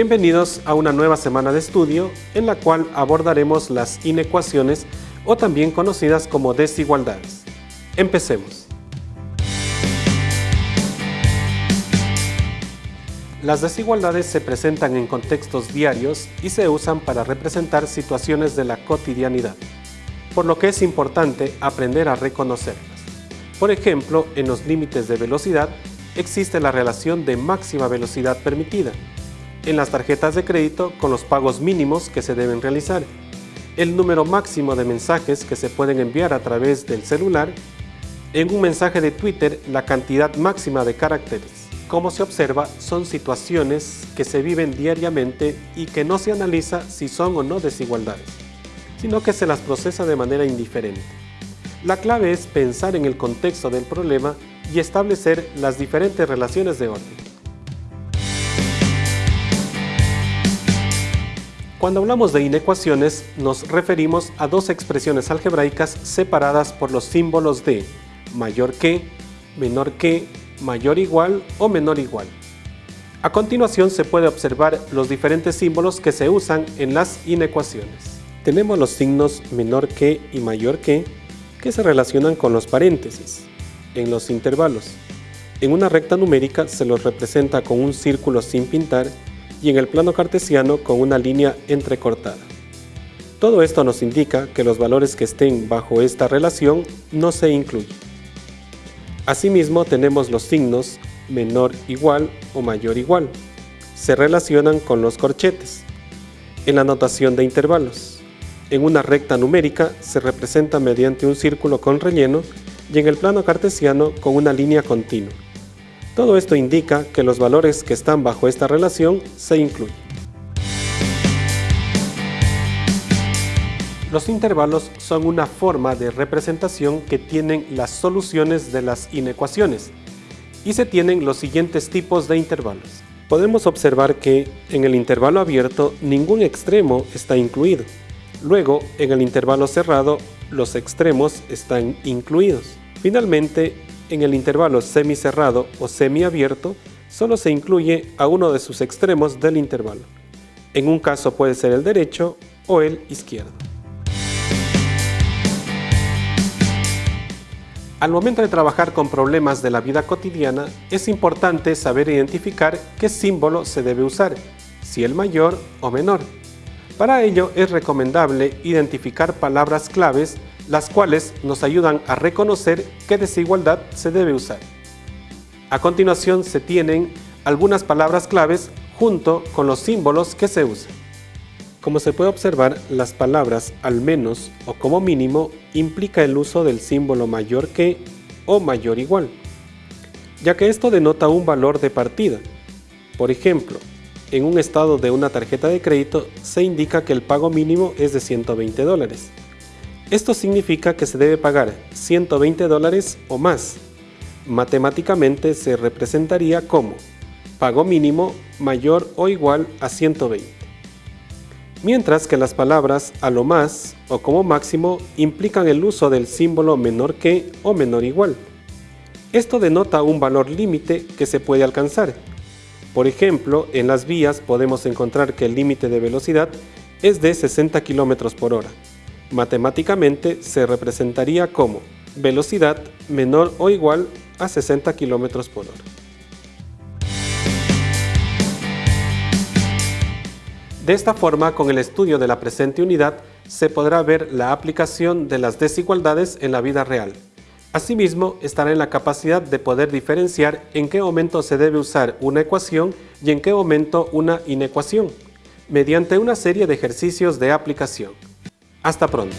Bienvenidos a una nueva semana de estudio en la cual abordaremos las inecuaciones o también conocidas como desigualdades. Empecemos. Las desigualdades se presentan en contextos diarios y se usan para representar situaciones de la cotidianidad, por lo que es importante aprender a reconocerlas. Por ejemplo, en los límites de velocidad existe la relación de máxima velocidad permitida, en las tarjetas de crédito con los pagos mínimos que se deben realizar, el número máximo de mensajes que se pueden enviar a través del celular, en un mensaje de Twitter la cantidad máxima de caracteres. Como se observa, son situaciones que se viven diariamente y que no se analiza si son o no desigualdades, sino que se las procesa de manera indiferente. La clave es pensar en el contexto del problema y establecer las diferentes relaciones de orden. Cuando hablamos de inecuaciones, nos referimos a dos expresiones algebraicas separadas por los símbolos de mayor que, menor que mayor igual o menor igual. A continuación se puede observar los diferentes símbolos que se usan en las inecuaciones. Tenemos los signos menor que y mayor que, que se relacionan con los paréntesis, en los intervalos. En una recta numérica se los representa con un círculo sin pintar y en el plano cartesiano con una línea entrecortada. Todo esto nos indica que los valores que estén bajo esta relación no se incluyen. Asimismo tenemos los signos menor igual o mayor igual. Se relacionan con los corchetes. En la notación de intervalos. En una recta numérica se representa mediante un círculo con relleno y en el plano cartesiano con una línea continua. Todo esto indica que los valores que están bajo esta relación se incluyen. Los intervalos son una forma de representación que tienen las soluciones de las inecuaciones y se tienen los siguientes tipos de intervalos. Podemos observar que en el intervalo abierto ningún extremo está incluido. Luego, en el intervalo cerrado, los extremos están incluidos. Finalmente, en el intervalo semicerrado o semiabierto, solo se incluye a uno de sus extremos del intervalo. En un caso puede ser el derecho o el izquierdo. Al momento de trabajar con problemas de la vida cotidiana, es importante saber identificar qué símbolo se debe usar, si el mayor o menor. Para ello es recomendable identificar palabras claves las cuales nos ayudan a reconocer qué desigualdad se debe usar. A continuación se tienen algunas palabras claves junto con los símbolos que se usan. Como se puede observar, las palabras al menos o como mínimo implica el uso del símbolo mayor que o mayor igual, ya que esto denota un valor de partida. Por ejemplo, en un estado de una tarjeta de crédito se indica que el pago mínimo es de 120 dólares. Esto significa que se debe pagar 120 dólares o más. Matemáticamente se representaría como pago mínimo mayor o igual a 120 mientras que las palabras a lo más o como máximo implican el uso del símbolo menor que o menor igual. Esto denota un valor límite que se puede alcanzar. Por ejemplo, en las vías podemos encontrar que el límite de velocidad es de 60 km por hora. Matemáticamente se representaría como velocidad menor o igual a 60 km por hora. De esta forma, con el estudio de la presente unidad, se podrá ver la aplicación de las desigualdades en la vida real. Asimismo, estará en la capacidad de poder diferenciar en qué momento se debe usar una ecuación y en qué momento una inecuación, mediante una serie de ejercicios de aplicación. Hasta pronto.